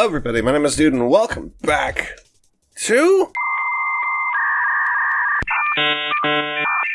Hello, everybody. My name is Dude, and welcome back to.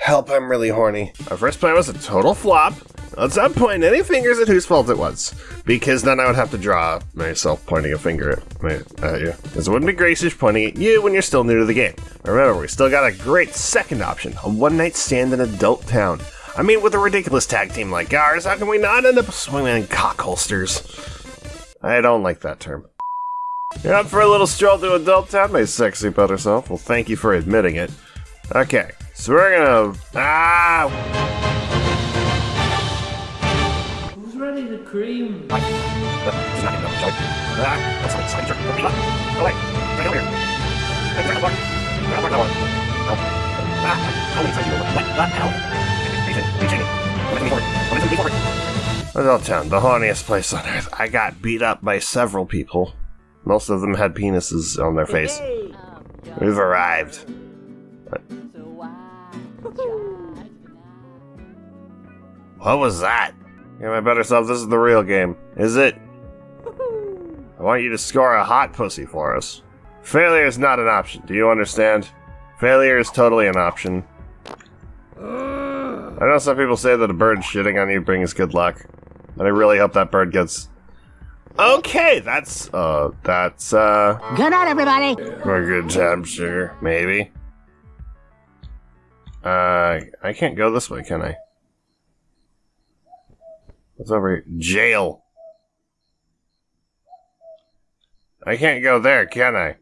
Help, I'm really horny. Our first plan was a total flop. Let's not point any fingers at whose fault it was, because then I would have to draw myself pointing a finger at, my, at you. Because it wouldn't be gracious pointing at you when you're still new to the game. Remember, we still got a great second option a one night stand in Adult Town. I mean, with a ridiculous tag team like ours, how can we not end up swinging cock holsters? I don't like that term. You're up for a little stroll to Adult Town, my sexy better self? Well, thank you for admitting it. Okay, so we're gonna. Ah! Who's ready to cream? That's not enough, Joe. Ah, that's not exciting. Go away. Get over here. Hey, get out of the block. Get out of the block, that one. No. Ah, many times you? What? What? Ow. Reach in. Reach in. Momentum me forward. Momentum me forward. Adult Town, the horniest place on earth. I got beat up by several people. Most of them had penises on their face. We've arrived. What was that? Yeah, my better self, this is the real game. Is it? I want you to score a hot pussy for us. Failure is not an option, do you understand? Failure is totally an option. I know some people say that a bird shitting on you brings good luck. And I really hope that bird gets... Okay, that's, uh, that's, uh... Good night, everybody. For a good time, sugar. Maybe. Uh, I can't go this way, can I? What's over here? Jail. I can't go there, can I?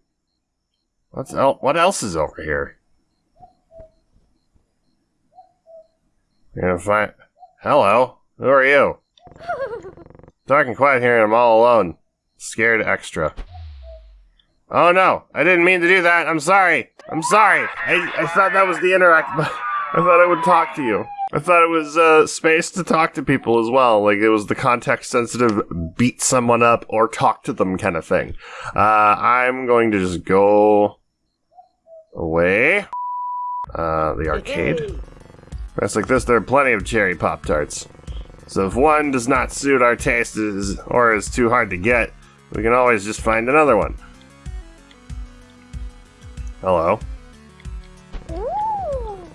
What's el- what else is over here? You're gonna find- Hello? Who are you? Dark and quiet here and I'm all alone. Scared extra. Oh no, I didn't mean to do that. I'm sorry. I'm sorry. I, I thought that was the interact. I thought I would talk to you. I thought it was uh, space to talk to people as well. Like it was the context sensitive beat someone up or talk to them kind of thing. Uh, I'm going to just go away. Uh, the arcade. That's like this. There are plenty of cherry pop tarts. So if one does not suit our taste is, or is too hard to get, we can always just find another one. Hello.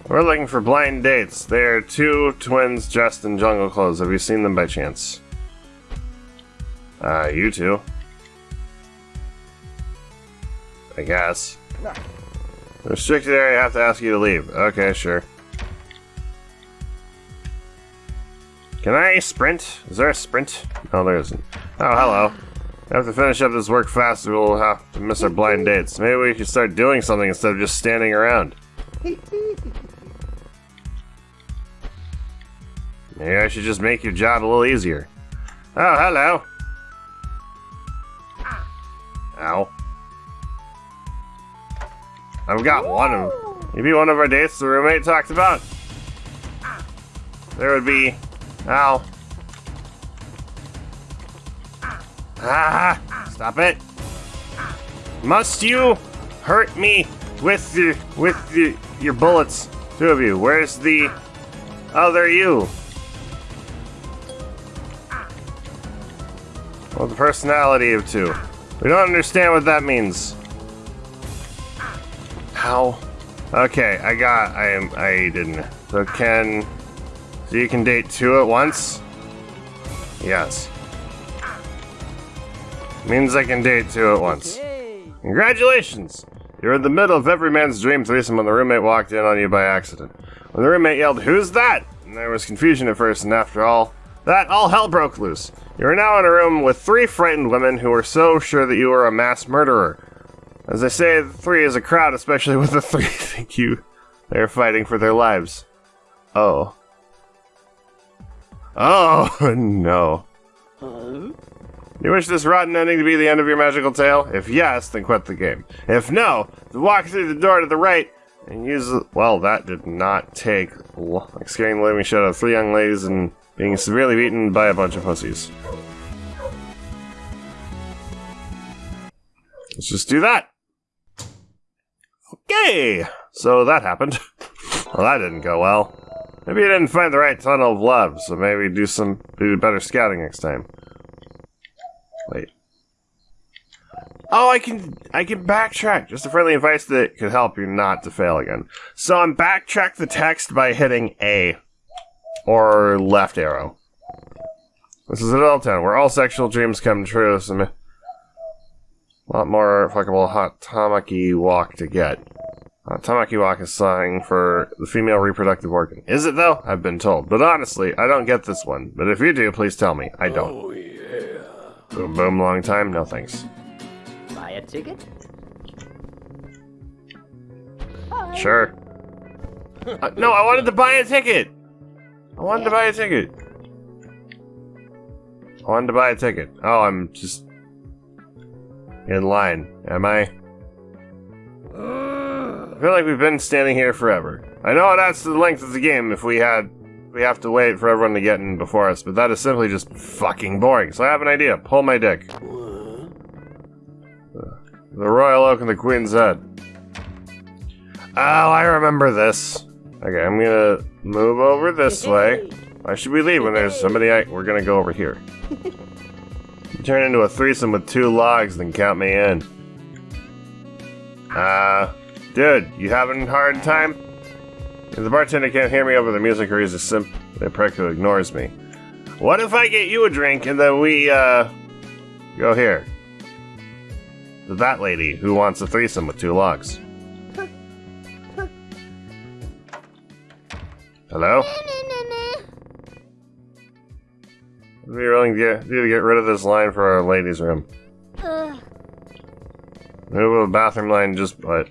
We're looking for blind dates. They are two twins dressed in jungle clothes. Have you seen them by chance? Uh, you two. I guess. Restricted area, I have to ask you to leave. Okay, sure. Can I sprint? Is there a sprint? No, there isn't. Oh, hello. I have to finish up this work fast or we'll have to miss our blind dates. Maybe we should start doing something instead of just standing around. Maybe I should just make your job a little easier. Oh, hello. Ow. I've got one of them. Maybe one of our dates the roommate talked about. There would be... Ow. Ah! Stop it! Must you hurt me with your with your, your bullets? Two of you. Where's the other you? Well, the personality of two. We don't understand what that means. How? Okay, I got. I am. I didn't. So can. So you can date two at once? Yes. Means I can date two at once. Congratulations! You're in the middle of every man's dream threesome when the roommate walked in on you by accident. When the roommate yelled, Who's that? And there was confusion at first, and after all, that all hell broke loose. You are now in a room with three frightened women who are so sure that you are a mass murderer. As I say, three is a crowd, especially with the three think you they are fighting for their lives. Oh. Oh, no. You wish this rotten ending to be the end of your magical tale? If yes, then quit the game. If no, then walk through the door to the right and use the- Well, that did not take like scaring the living shit out of three young ladies and being severely beaten by a bunch of pussies. Let's just do that. Okay, so that happened. well, that didn't go well. Maybe you didn't find the right tunnel of love, so maybe do some do better scouting next time. Wait. Oh, I can I can backtrack. Just a friendly advice that could help you not to fail again. So I'm backtrack the text by hitting A or left arrow. This is Adult Town, where all sexual dreams come true. Some a lot more fuckable hot tamaki walk to get. Uh, tamaki walk is slang for the female reproductive organ. Is it though? I've been told. But honestly, I don't get this one. But if you do, please tell me. I don't. Oh, yeah. Boom boom long time, no thanks. Buy a ticket? Sure. Uh, no, I wanted to buy a ticket. I wanted to buy a ticket. I wanted to buy a ticket. Oh, I'm just in line. Am I? I feel like we've been standing here forever. I know that's the length of the game if we had we have to wait for everyone to get in before us, but that is simply just fucking boring. So I have an idea. Pull my dick. The Royal Oak and the Queen's Head. Oh, I remember this. Okay, I'm gonna move over this way. Why should we leave when there's somebody I- We're gonna go over here. Turn into a threesome with two logs, then count me in. Uh, dude, you having a hard time? If the bartender can't hear me over the music or he's a simp, the prick who ignores me. What if I get you a drink and then we, uh, go here? To that lady who wants a threesome with two logs. Hello? What are you willing to get, do to get rid of this line for our ladies' room? Move a bathroom line just what?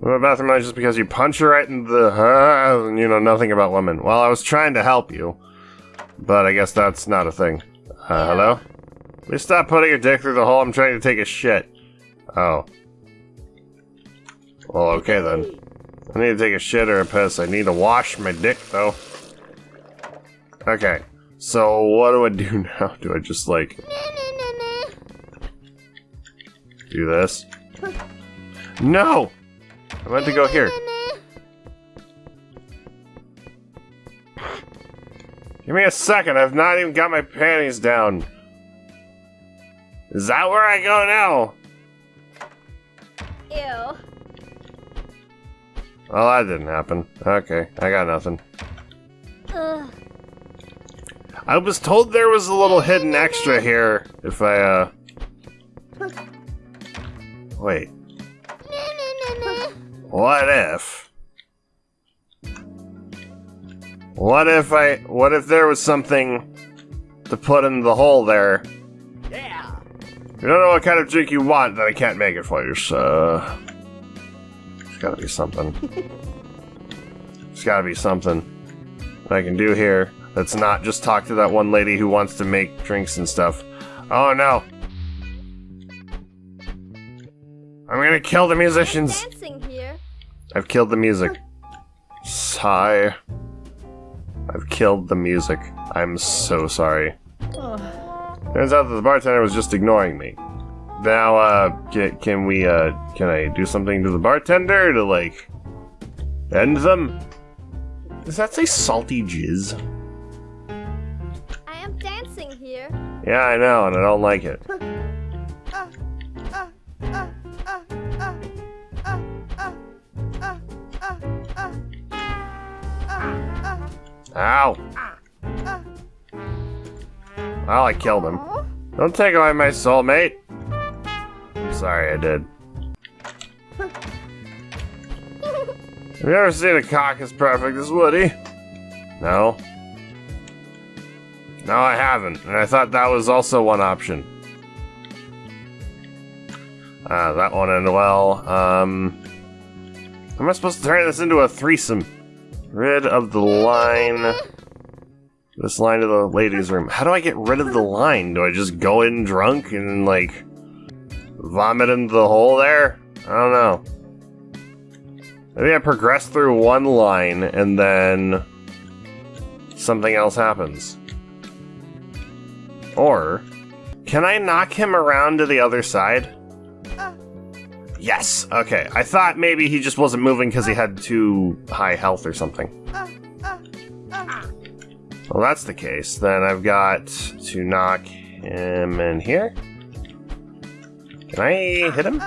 A bathroom line just because you punch her right in the uh, and you know nothing about women. Well, I was trying to help you, but I guess that's not a thing. Uh, hello? Please stop putting your dick through the hole. I'm trying to take a shit. Oh. Well, okay then. I need to take a shit or a piss. I need to wash my dick though. Okay. So what do I do now? Do I just like do this? No! I meant to go here. Give me a second. I've not even got my panties down. Is that where I go now? Ew. Well, that didn't happen. Okay, I got nothing. Ugh. I was told there was a little hidden extra here if I, uh... Wait, what if... What if I... What if there was something to put in the hole there? Yeah! You don't know what kind of drink you want, then I can't make it for you, so... There's gotta be something. There's gotta be something that I can do here that's not just talk to that one lady who wants to make drinks and stuff. Oh no! I'm gonna kill the musicians! I've killed the music. Sigh. I've killed the music. I'm so sorry. Turns out that the bartender was just ignoring me. Now, uh, can, can we, uh, can I do something to the bartender to, like, end them? Does that say salty jizz? I am dancing here. Yeah, I know, and I don't like it. Ow! Well, I killed him. Don't take away my soulmate. I'm sorry I did. Have you ever seen a cock as perfect as Woody? No. No, I haven't, and I thought that was also one option. Uh, that one ended well. Um, am I supposed to turn this into a threesome? Rid of the line. This line to the ladies' room. How do I get rid of the line? Do I just go in drunk and, like, vomit into the hole there? I don't know. Maybe I progress through one line and then something else happens. Or, can I knock him around to the other side? Ah. Yes, okay. I thought maybe he just wasn't moving because he had too high health or something. Well, that's the case. Then I've got to knock him in here. Can I hit him?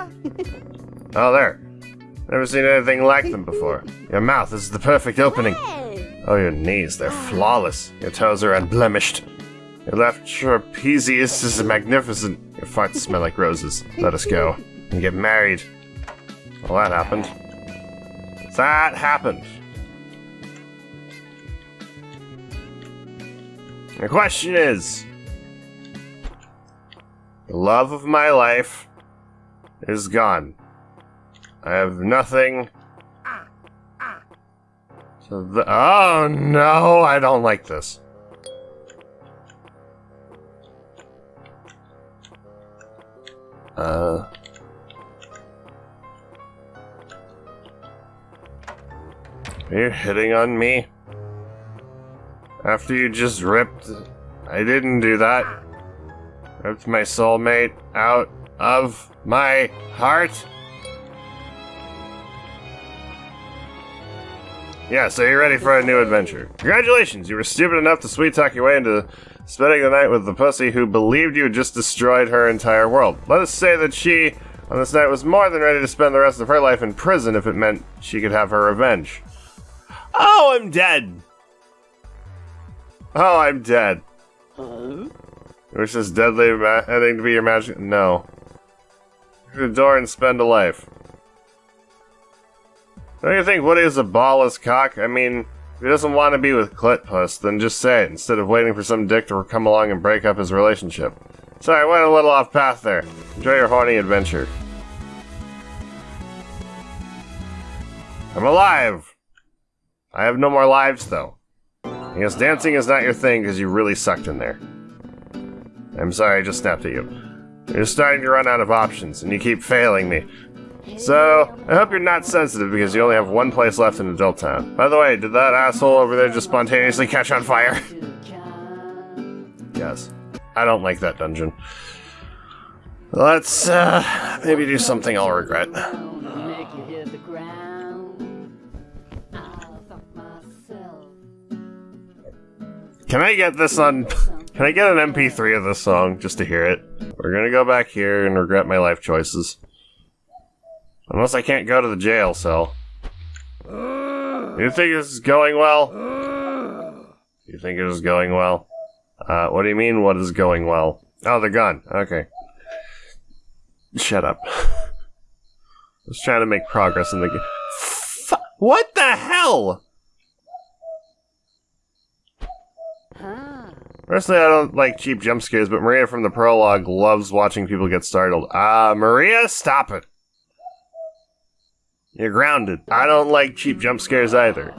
Oh, there. Never seen anything like them before. Your mouth is the perfect opening. Oh, your knees, they're flawless. Your toes are unblemished. Your left trapezius is magnificent. Your farts smell like roses. Let us go. And get married. Well, that happened. That happened. The question is the love of my life is gone. I have nothing. The, oh no, I don't like this. Uh. Are you hitting on me? After you just ripped. I didn't do that. Ripped my soulmate out of my heart? Yeah, so you're ready for a new adventure. Congratulations, you were stupid enough to sweet talk your way into spending the night with the pussy who believed you had just destroyed her entire world. Let us say that she, on this night, was more than ready to spend the rest of her life in prison if it meant she could have her revenge. Oh, I'm dead! Oh, I'm dead. Huh? Wish this deadly ma- ending to be your magic? No. Through the door and spend a life. Don't you think Woody is a ballless cock? I mean, if he doesn't want to be with Clitpuss, then just say it instead of waiting for some dick to come along and break up his relationship. Sorry, I went a little off path there. Enjoy your horny adventure. I'm alive! I have no more lives, though. I guess dancing is not your thing because you really sucked in there. I'm sorry, I just snapped at you. You're starting to run out of options, and you keep failing me. So, I hope you're not sensitive because you only have one place left in Adult Town. By the way, did that asshole over there just spontaneously catch on fire? yes. I don't like that dungeon. Let's, uh, maybe do something I'll regret. Can I get this on... Can I get an MP3 of this song just to hear it? We're gonna go back here and regret my life choices. Unless I can't go to the jail cell. You think this is going well? You think it is going well? Uh, what do you mean, what is going well? Oh, the gun. Okay. Shut up. I was trying to make progress in the game. What the hell? Personally, I don't like cheap jump scares, but Maria from the prologue loves watching people get startled. Ah, Maria, stop it. You're grounded. I don't like cheap jump scares either.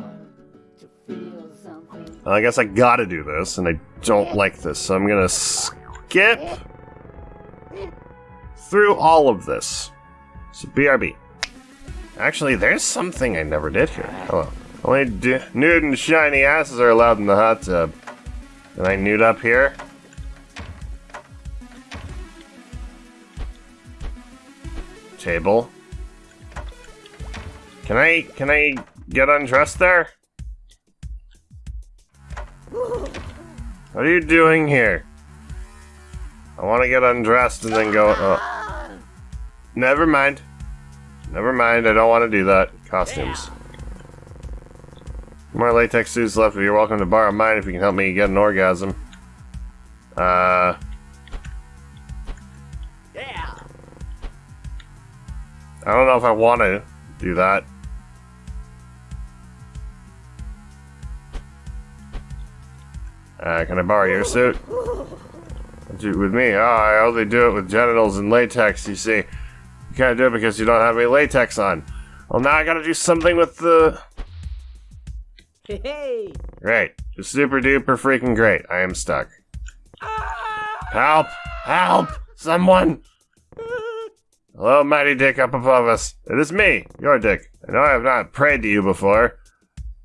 Well, I guess I gotta do this, and I don't like this, so I'm gonna skip through all of this. So, BRB. Actually, there's something I never did here. Hello. Only nude and shiny asses are allowed in the hot tub. Can I nude up here? Table. Can I can I get undressed there? What are you doing here? I want to get undressed and then go. Oh. Never mind. Never mind. I don't want to do that. Costumes. More latex suits left, but you're welcome to borrow mine if you can help me get an orgasm. Uh. Yeah. I don't know if I want to do that. Uh, can I borrow your suit? Do it with me. Oh, I only do it with genitals and latex, you see. You can't do it because you don't have any latex on. Well, now I gotta do something with the... Hey. Great. Super duper freaking great. I am stuck. Ah. Help! Help! Someone! Hello, mighty dick up above us. It is me, your dick. I know I have not prayed to you before.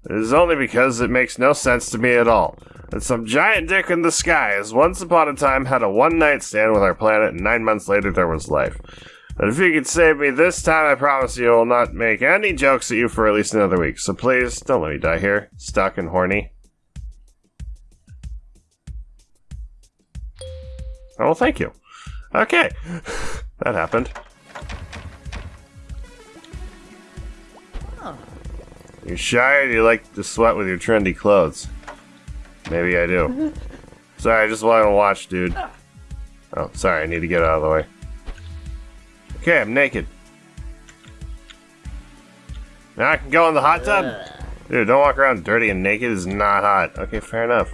It is only because it makes no sense to me at all. That some giant dick in the sky has once upon a time had a one night stand with our planet, and nine months later there was life. But if you could save me this time, I promise you I will not make any jokes at you for at least another week. So please, don't let me die here, stuck and horny. Oh, thank you. Okay. That happened. You're shy or do you like to sweat with your trendy clothes? Maybe I do. sorry, I just want to watch, dude. Oh, sorry, I need to get out of the way. Okay, I'm naked. Now I can go in the hot tub? Dude, don't walk around dirty and naked is not hot. Okay, fair enough.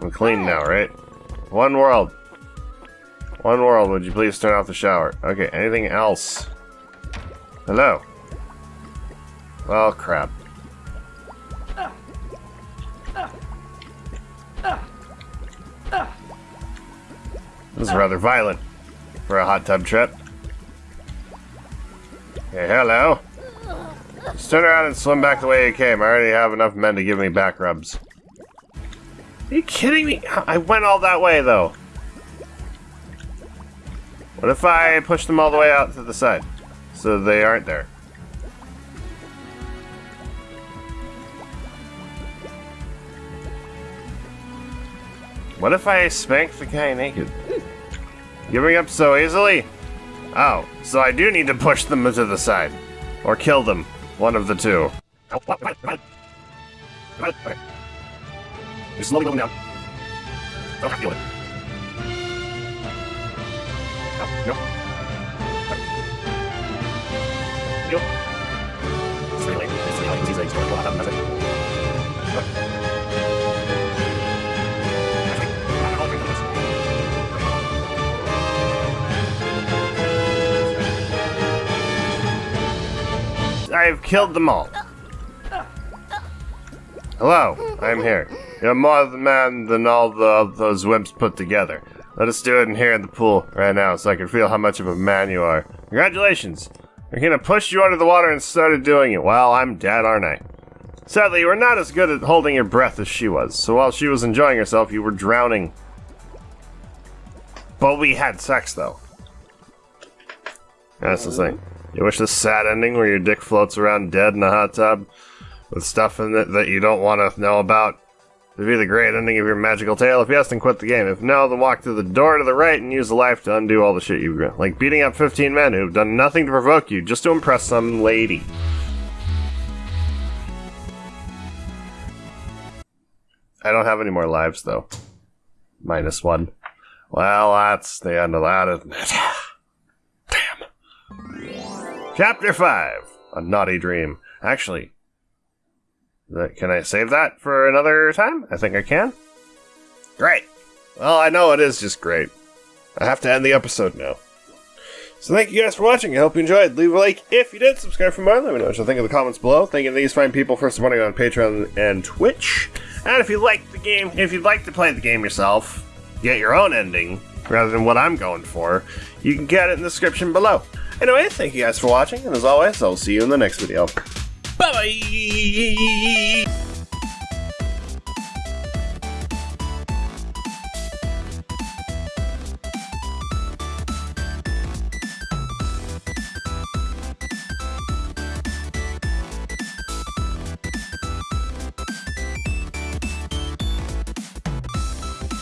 I'm clean now, right? One world. One world, would you please turn off the shower? Okay, anything else? Hello. Well, crap. This is rather violent for a hot tub trip. Hey, hello. Just turn around and swim back the way you came. I already have enough men to give me back rubs. Are you kidding me? I went all that way, though. What if I push them all the way out to the side? So they aren't there. What if I spank the guy naked? Giving up so easily? Oh, so I do need to push them to the side. Or kill them. One of the two. You're slowly going down. I feel it. No. No. It's really, it's really, easy. It's really, well, that's it. Oh. I've killed them all. Hello, I'm here. You're more of the man than all the, those wimps put together. Let us do it in here in the pool right now so I can feel how much of a man you are. Congratulations! We're gonna push you under the water and started doing it. Well, I'm dead, aren't I? Sadly, you were not as good at holding your breath as she was, so while she was enjoying herself, you were drowning. But we had sex, though. That's the thing. You wish this sad ending where your dick floats around dead in a hot tub with stuff in it that you don't want to know about? It'd be the great ending of your magical tale. If yes, then quit the game. If no, then walk through the door to the right and use the life to undo all the shit you've done. Like beating up 15 men who've done nothing to provoke you, just to impress some lady. I don't have any more lives, though. Minus one. Well, that's the end of that, isn't it? Chapter 5 A Naughty Dream. Actually, can I save that for another time? I think I can. Great. Well, I know it is just great. I have to end the episode now. So thank you guys for watching. I hope you enjoyed. Leave a like if you did. Subscribe for more. Let me know what you think in the comments below. Thank you to these fine people for supporting on Patreon and Twitch. And if you like the game, if you'd like to play the game yourself, get your own ending rather than what I'm going for, you can get it in the description below. Anyway, thank you guys for watching, and as always, I'll see you in the next video. Bye bye!